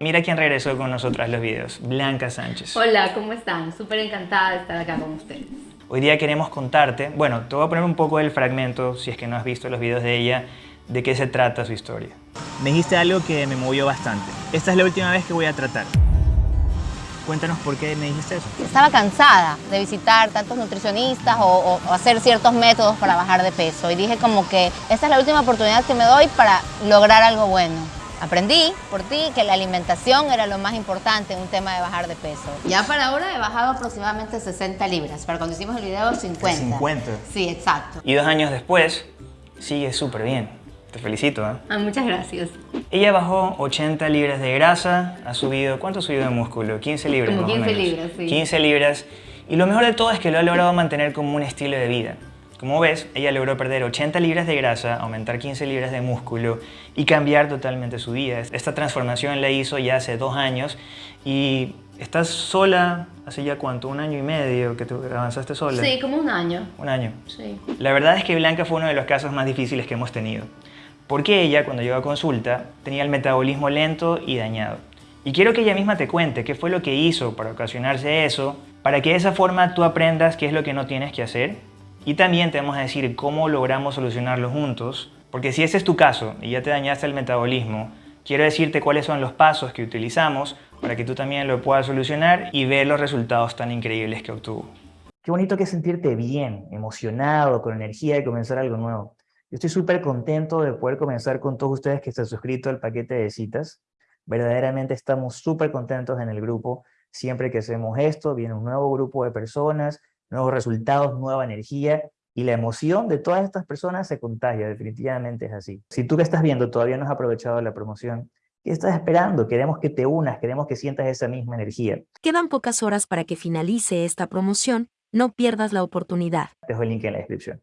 Mira quién regresó con nosotros a los videos, Blanca Sánchez. Hola, ¿cómo están? Súper encantada de estar acá con ustedes. Hoy día queremos contarte, bueno, te voy a poner un poco del fragmento, si es que no has visto los videos de ella, de qué se trata su historia. Me dijiste algo que me movió bastante. Esta es la última vez que voy a tratar. Cuéntanos por qué me dijiste eso. Estaba cansada de visitar tantos nutricionistas o, o, hacer ciertos métodos para bajar de peso y dije como que esta es la última oportunidad que me doy para lograr algo bueno. Aprendí por ti que la alimentación era lo más importante en un tema de bajar de peso. Ya para ahora he bajado aproximadamente 60 libras, pero cuando hicimos el video 50. 50. Sí, exacto. Y dos años después, sigue súper bien. Te felicito, ¿eh? Ah, muchas gracias. Ella bajó 80 libras de grasa, ha subido, ¿cuánto ha subido de músculo? 15 libras Como más 15 o menos. libras, sí. 15 libras. Y lo mejor de todo es que lo ha logrado mantener como un estilo de vida. Como ves, ella logró perder 80 libras de grasa, aumentar 15 libras de músculo y cambiar totalmente su vida. Esta transformación la hizo ya hace dos años y estás sola hace ya cuánto, un año y medio que te avanzaste sola. Sí, como un año. Un año. Sí. La verdad es que Blanca fue uno de los casos más difíciles que hemos tenido. Porque ella, cuando llegó a consulta, tenía el metabolismo lento y dañado. Y quiero que ella misma te cuente qué fue lo que hizo para ocasionarse eso, para que de esa forma tú aprendas qué es lo que no tienes que hacer. Y también te vamos a decir cómo logramos solucionarlo juntos. Porque si ese es tu caso y ya te dañaste el metabolismo, quiero decirte cuáles son los pasos que utilizamos para que tú también lo puedas solucionar y ver los resultados tan increíbles que obtuvo. Qué bonito que sentirte bien, emocionado, con energía de comenzar algo nuevo. Yo estoy súper contento de poder comenzar con todos ustedes que están suscritos al paquete de citas. Verdaderamente estamos súper contentos en el grupo. Siempre que hacemos esto, viene un nuevo grupo de personas, nuevos resultados, nueva energía y la emoción de todas estas personas se contagia, definitivamente es así. Si tú que estás viendo todavía no has aprovechado la promoción, ¿qué estás esperando? Queremos que te unas, queremos que sientas esa misma energía. Quedan pocas horas para que finalice esta promoción, no pierdas la oportunidad. Te dejo el link en la descripción.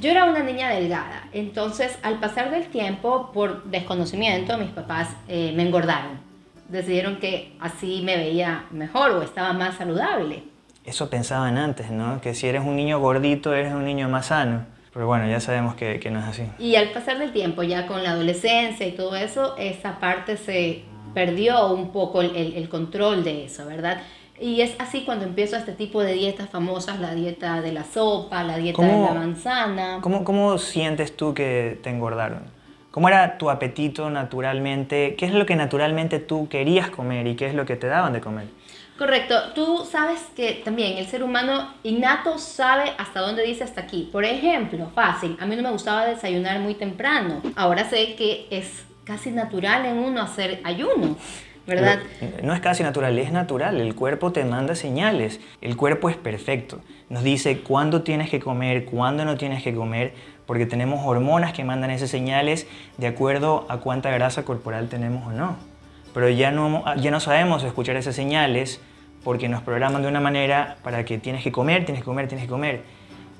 Yo era una niña delgada, entonces al pasar del tiempo, por desconocimiento, mis papás eh, me engordaron. Decidieron que así me veía mejor o estaba más saludable. Eso pensaban antes, ¿no? Que si eres un niño gordito, eres un niño más sano. Pero bueno, ya sabemos que, que no es así. Y al pasar del tiempo, ya con la adolescencia y todo eso, esa parte se perdió un poco el, el, el control de eso, ¿verdad? Y es así cuando empiezo este tipo de dietas famosas, la dieta de la sopa, la dieta de la manzana. ¿cómo, ¿Cómo sientes tú que te engordaron? ¿Cómo era tu apetito naturalmente? ¿Qué es lo que naturalmente tú querías comer y qué es lo que te daban de comer? Correcto. Tú sabes que también el ser humano innato sabe hasta dónde dice hasta aquí. Por ejemplo, fácil, a mí no me gustaba desayunar muy temprano. Ahora sé que es casi natural en uno hacer ayuno. ¿verdad? Pero no es casi natural, es natural. El cuerpo te manda señales. El cuerpo es perfecto. Nos dice cuándo tienes que comer, cuándo no tienes que comer, porque tenemos hormonas que mandan esas señales de acuerdo a cuánta grasa corporal tenemos o no. Pero ya no, ya no sabemos escuchar esas señales porque nos programan de una manera para que tienes que comer, tienes que comer, tienes que comer.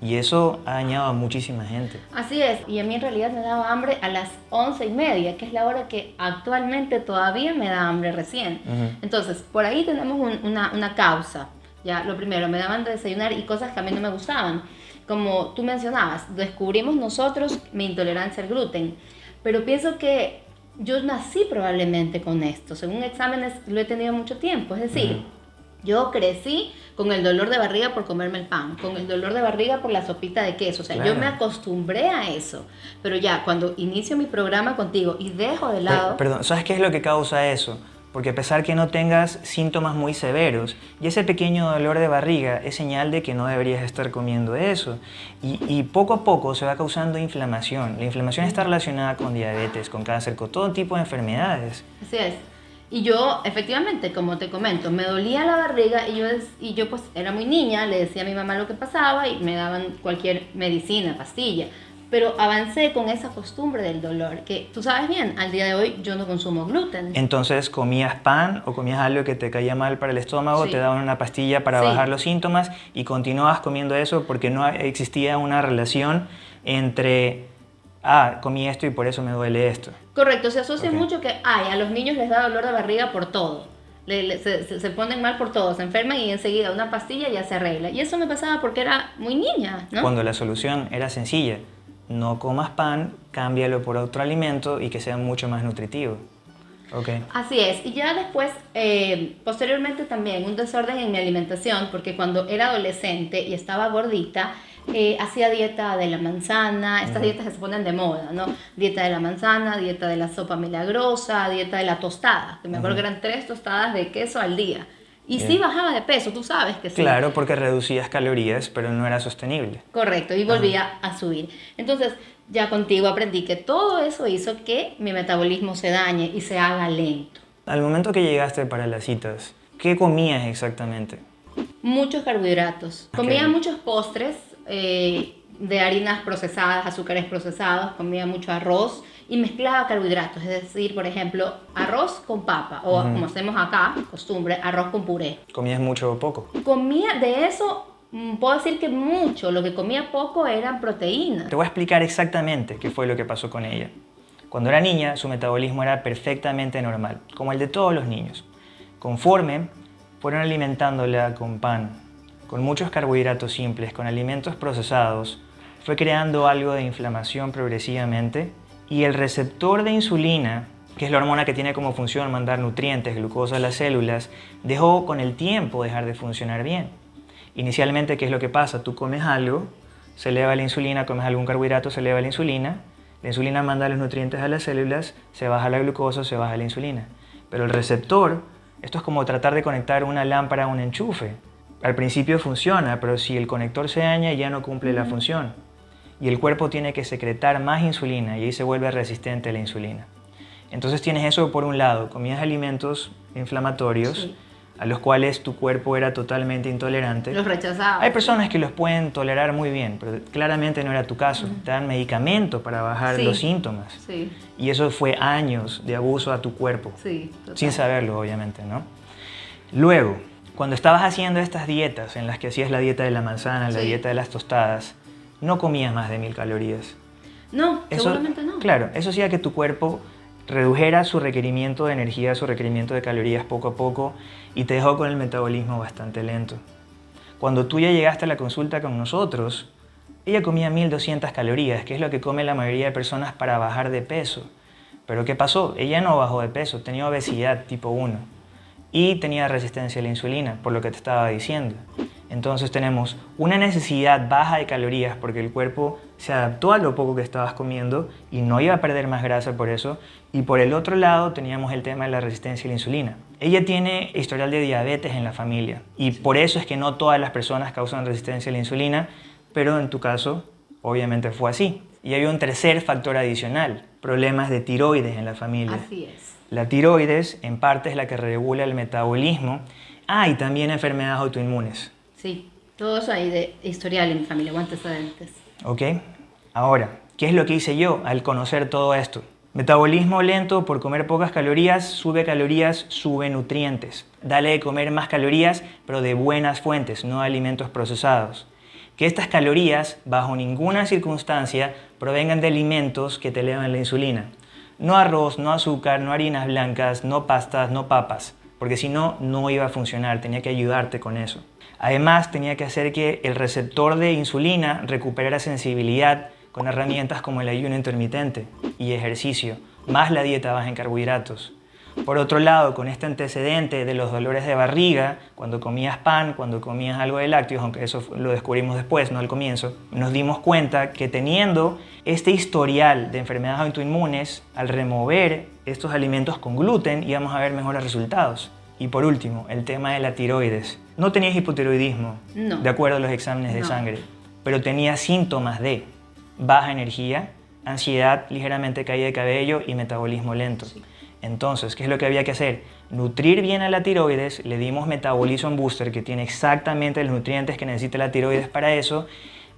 Y eso ha dañado a muchísima gente. Así es, y a mí en realidad me daba hambre a las once y media, que es la hora que actualmente todavía me da hambre recién. Uh -huh. Entonces, por ahí tenemos un, una, una causa. Ya, lo primero, me daban de desayunar y cosas que a mí no me gustaban. Como tú mencionabas, descubrimos nosotros mi intolerancia al gluten. Pero pienso que yo nací probablemente con esto. Según exámenes lo he tenido mucho tiempo. Es decir. Yo crecí con el dolor de barriga por comerme el pan, con el dolor de barriga por la sopita de queso. O sea, claro. yo me acostumbré a eso. Pero ya, cuando inicio mi programa contigo y dejo de lado... Pero, perdón, ¿sabes qué es lo que causa eso? Porque a pesar que no tengas síntomas muy severos, y ese pequeño dolor de barriga es señal de que no deberías estar comiendo eso. Y, poco a poco se va causando inflamación. La inflamación está relacionada con diabetes, con cáncer, con todo tipo de enfermedades. Así es. Y yo, efectivamente, como te comento, me dolía la barriga y yo, y yo pues era muy niña, le decía a mi mamá lo que pasaba y me daban cualquier medicina, pastilla. Pero avancé con esa costumbre del dolor, que tú sabes bien, al día de hoy yo no consumo gluten. Entonces, ¿comías pan o comías algo que te caía mal para el estómago? Sí. ¿Te daban una pastilla para sí. bajar los síntomas? Y continuabas comiendo eso porque no existía una relación entre ah, comí esto y por eso me duele esto. Correcto, se asocia okay. mucho que, ay, a los niños les da dolor de barriga por todo. Le, le, se, se, ponen mal por todo, se enferman y enseguida una pastilla ya se arregla. Y eso me pasaba porque era muy niña, ¿no? Cuando la solución era sencilla. No comas pan, cámbialo por otro alimento y que sea mucho más nutritivo. Ok. Así es, y ya después, eh, posteriormente también un desorden en mi alimentación, porque cuando era adolescente y estaba gordita, eh, hacía dieta de la manzana, estas dietas que se ponen de moda, ¿no? Dieta de la manzana, dieta de la sopa milagrosa, dieta de la tostada, que me acuerdo que eran tres tostadas de queso al día. Y sí Bien. bajaba de peso, tú sabes que sí. Claro, porque reducías calorías, pero no era sostenible. Correcto, y volvía a subir. Entonces, ya contigo aprendí que todo eso hizo que mi metabolismo se dañe y se haga lento. Al momento que llegaste para las citas, ¿qué comías exactamente? Muchos carbohidratos. Comía muchos postres eh, de harinas procesadas, azúcares procesados, comía mucho arroz y mezclaba carbohidratos. Es decir, por ejemplo, arroz con papa o como hacemos acá, costumbre, arroz con puré. ¿Comías mucho o poco? Comía de eso, mm, puedo decir que mucho. Lo que comía poco eran proteínas. Te voy a explicar exactamente qué fue lo que pasó con ella. Cuando era niña, su metabolismo era perfectamente normal, como el de todos los niños. Conforme fueron alimentándola con pan, con muchos carbohidratos simples, con alimentos procesados, fue creando algo de inflamación progresivamente y el receptor de insulina, que es la hormona que tiene como función mandar nutrientes, glucosa a las células, dejó con el tiempo dejar de funcionar bien. Inicialmente, ¿qué es lo que pasa? Tú comes algo, se eleva la insulina, comes algún carbohidrato, se eleva la insulina, la insulina manda los nutrientes a las células, se baja la glucosa, se baja la insulina. Pero el receptor, esto es como tratar de conectar una lámpara a un enchufe. Al principio funciona, pero si el conector se daña ya no cumple la función. Y el cuerpo tiene que secretar más insulina y ahí se vuelve resistente a la insulina. Entonces tienes eso por un lado, comías alimentos inflamatorios Sí. a los cuales tu cuerpo era totalmente intolerante. Los rechazaba. Hay personas que los pueden tolerar muy bien, pero claramente no era tu caso. Te dan medicamento para bajar Sí. los síntomas. Sí, Y eso fue años de abuso a tu cuerpo, sí. sin saberlo obviamente, ¿no? Luego, cuando estabas haciendo estas dietas en las que hacías la dieta de la manzana, la dieta de las tostadas, no comías más de mil calorías. No, Eso, seguramente no. Claro, eso hacía que tu cuerpo redujera su requerimiento de energía, su requerimiento de calorías poco a poco y te dejó con el metabolismo bastante lento. Cuando tú ya llegaste a la consulta con nosotros, ella comía 1200 calorías, que es lo que come la mayoría de personas para bajar de peso. Pero ¿qué pasó? Ella no bajó de peso, tenía obesidad tipo 1 y tenía resistencia a la insulina, por lo que te estaba diciendo. Entonces tenemos una necesidad baja de calorías porque el cuerpo se adaptó a lo poco que estabas comiendo y no iba a perder más grasa por eso. Y por el otro lado teníamos el tema de la resistencia a la insulina. Ella tiene historial de diabetes en la familia y por eso es que no todas las personas causan resistencia a la insulina, pero en tu caso obviamente fue así. Y había un tercer factor adicional, problemas de tiroides en la familia. Así es. La tiroides en parte es la que regula el metabolismo. Ah, y también enfermedades autoinmunes. Sí, todo eso hay de historial en mi familia, o antecedentes. ¿Ok? Ahora, ¿qué es lo que hice yo al conocer todo esto? Metabolismo lento por comer pocas calorías, sube calorías, sube nutrientes. Dale de comer más calorías, pero de buenas fuentes, no de alimentos procesados. Que estas calorías, bajo ninguna circunstancia, provengan de alimentos que te elevan la insulina. No arroz, no azúcar, no harinas blancas, no pastas, no papas, porque si no, no iba a funcionar, tenía que ayudarte con eso. Además, tenía que hacer que el receptor de insulina recuperara sensibilidad con herramientas como el ayuno intermitente y ejercicio, más la dieta baja en carbohidratos. Por otro lado, con este antecedente de los dolores de barriga, cuando comías pan, cuando comías algo de lácteos, aunque eso lo descubrimos después, no al comienzo, nos dimos cuenta que teniendo este historial de enfermedades autoinmunes, al remover estos alimentos con gluten íbamos a ver mejores resultados. Y por último, el tema de la tiroides. No tenías hipotiroidismo, No. de acuerdo a los exámenes de No. sangre, pero tenías síntomas de baja energía, ansiedad, ligeramente caída de cabello y metabolismo lento. Entonces, ¿qué es lo que había que hacer? Nutrir bien a la tiroides, le dimos Metabolism Booster que tiene exactamente los nutrientes que necesita la tiroides para eso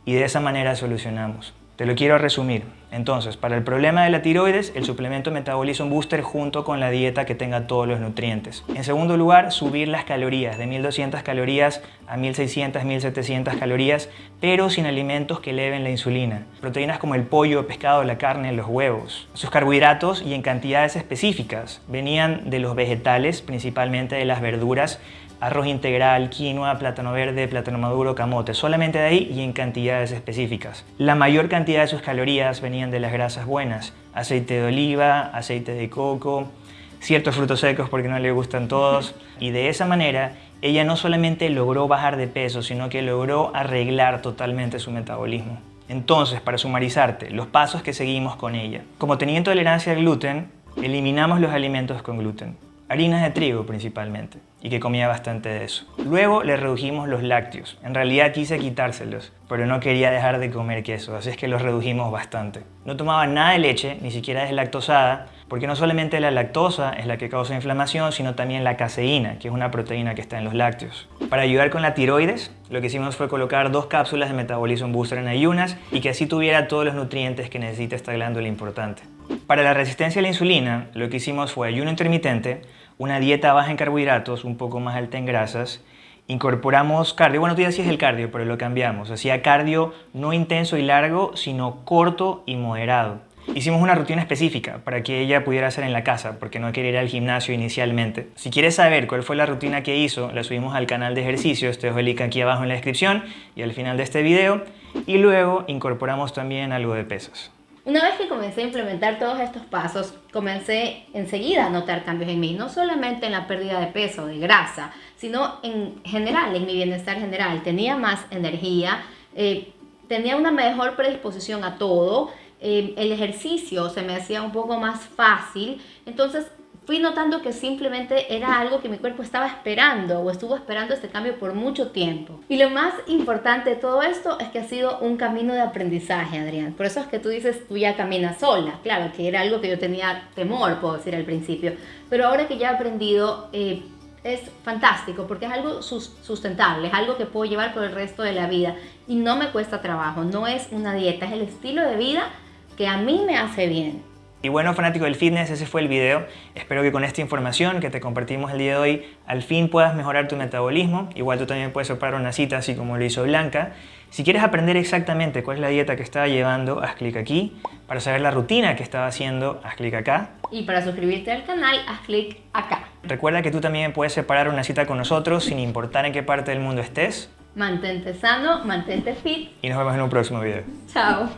y de esa manera solucionamos. Te lo quiero resumir. Entonces, para el problema de la tiroides, el suplemento Metabolism Booster junto con la dieta que tenga todos los nutrientes. En segundo lugar, subir las calorías de 1200 calorías a 1600, 1700 calorías, pero sin alimentos que eleven la insulina. Proteínas como el pollo, el pescado, la carne, los huevos. Sus carbohidratos y en cantidades específicas venían de los vegetales, principalmente de las verduras, arroz integral, quinoa, plátano verde, plátano maduro, camote, solamente de ahí y en cantidades específicas. La mayor cantidad de sus calorías venían de las grasas buenas, aceite de oliva, aceite de coco, ciertos frutos secos porque no le gustan todos. Y de esa manera, ella no solamente logró bajar de peso, sino que logró arreglar totalmente su metabolismo. Entonces, para sumarizarte, los pasos que seguimos con ella. Como tenía intolerancia al gluten, eliminamos los alimentos con gluten harinas de trigo principalmente, y que comía bastante de eso. Luego le redujimos los lácteos. En realidad quise quitárselos, pero no quería dejar de comer queso, así es que los redujimos bastante. No tomaba nada de leche, ni siquiera deslactosada, porque no solamente la lactosa es la que causa inflamación, sino también la caseína, que es una proteína que está en los lácteos. Para ayudar con la tiroides, lo que hicimos fue colocar dos cápsulas de Metabolism Booster en ayunas y que así tuviera todos los nutrientes que necesita esta glándula importante. Para la resistencia a la insulina, lo que hicimos fue ayuno intermitente, una dieta baja en carbohidratos, un poco más alta en grasas, incorporamos cardio, bueno, tú ya es el cardio, pero lo cambiamos, hacía cardio no intenso y largo, sino corto y moderado. Hicimos una rutina específica para que ella pudiera hacer en la casa, porque no quería ir al gimnasio inicialmente. Si quieres saber cuál fue la rutina que hizo, la subimos al canal de ejercicios, te dejo el link aquí abajo en la descripción y al final de este video. Y luego incorporamos también algo de pesas. Una vez que comencé a implementar todos estos pasos, comencé enseguida a notar cambios en mí, no solamente en la pérdida de peso, de grasa, sino en general, en mi bienestar general. Tenía más energía, eh, tenía una mejor predisposición a todo, eh, el ejercicio se me hacía un poco más fácil, entonces fui notando que simplemente era algo que mi cuerpo estaba esperando o estuvo esperando este cambio por mucho tiempo. Y lo más importante de todo esto es que ha sido un camino de aprendizaje, Adrián. Por eso es que tú dices, tú ya caminas sola. Claro, que era algo que yo tenía temor, puedo decir al principio. Pero ahora que ya he aprendido, eh, es fantástico porque es algo sustentable, es algo que puedo llevar por el resto de la vida y no me cuesta trabajo, no es una dieta, es el estilo de vida que a mí me hace bien. Y bueno, fanático del fitness, ese fue el video. Espero que con esta información que te compartimos el día de hoy, al fin puedas mejorar tu metabolismo. Igual tú también puedes separar una cita, así como lo hizo Blanca. Si quieres aprender exactamente cuál es la dieta que estaba llevando, haz clic aquí. Para saber la rutina que estaba haciendo, haz clic acá. Y para suscribirte al canal, haz clic acá. Recuerda que tú también puedes separar una cita con nosotros sin importar en qué parte del mundo estés. Mantente sano, mantente fit. Y nos vemos en un próximo video. Chao.